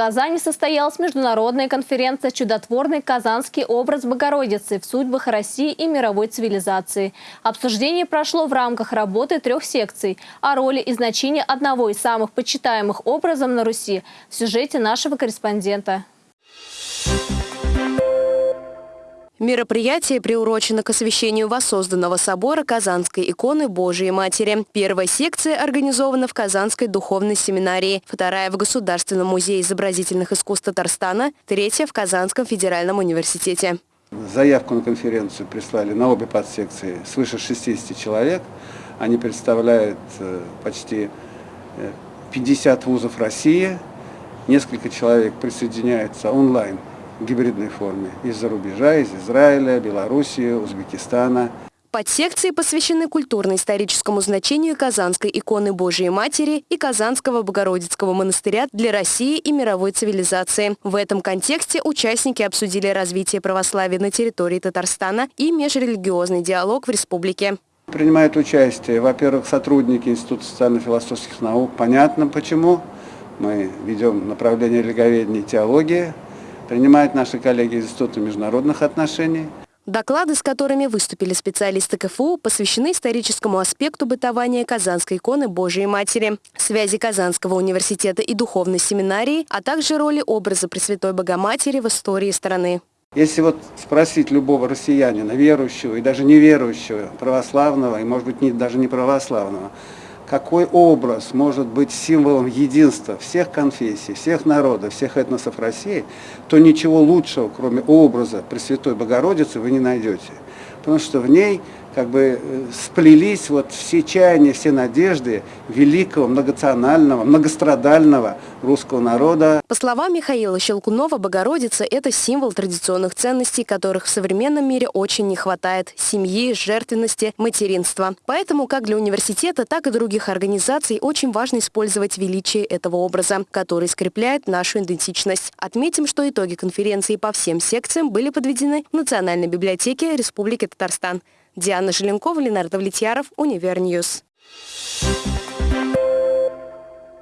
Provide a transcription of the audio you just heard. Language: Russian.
Казани состоялась международная конференция «Чудотворный казанский образ Богородицы в судьбах России и мировой цивилизации». Обсуждение прошло в рамках работы трех секций о роли и значении одного из самых почитаемых образов на Руси в сюжете нашего корреспондента. Мероприятие приурочено к освящению воссозданного собора Казанской иконы Божией Матери. Первая секция организована в Казанской духовной семинарии, вторая в Государственном музее изобразительных искусств Татарстана, третья в Казанском федеральном университете. Заявку на конференцию прислали на обе подсекции свыше 60 человек. Они представляют э, почти 50 э, вузов России. Несколько человек присоединяются онлайн в гибридной форме из-за рубежа, из Израиля, Белоруссии, Узбекистана. Подсекции посвящены культурно-историческому значению Казанской иконы Божией Матери и Казанского Богородицкого монастыря для России и мировой цивилизации. В этом контексте участники обсудили развитие православия на территории Татарстана и межрелигиозный диалог в республике. Принимают участие, во-первых, сотрудники Института социально-философских наук. Понятно почему. Мы ведем направление религоведения и теологии принимают наши коллеги из Института международных отношений. Доклады, с которыми выступили специалисты КФУ, посвящены историческому аспекту бытования Казанской иконы Божией Матери, связи Казанского университета и духовной семинарии, а также роли образа Пресвятой Богоматери в истории страны. Если вот спросить любого россиянина, верующего и даже неверующего, православного и, может быть, не, даже не православного, какой образ может быть символом единства всех конфессий, всех народов, всех этносов России, то ничего лучшего, кроме образа Пресвятой Богородицы, вы не найдете. Потому что в ней как бы э, сплелись вот все чаяния, все надежды великого, многонационального, многострадального русского народа. По словам Михаила Щелкунова, Богородица – это символ традиционных ценностей, которых в современном мире очень не хватает – семьи, жертвенности, материнства. Поэтому как для университета, так и других организаций очень важно использовать величие этого образа, который скрепляет нашу идентичность. Отметим, что итоги конференции по всем секциям были подведены в Национальной библиотеке Республики Татарстан. Диана Желенкова, Ленар Довлетьяров, Универ News.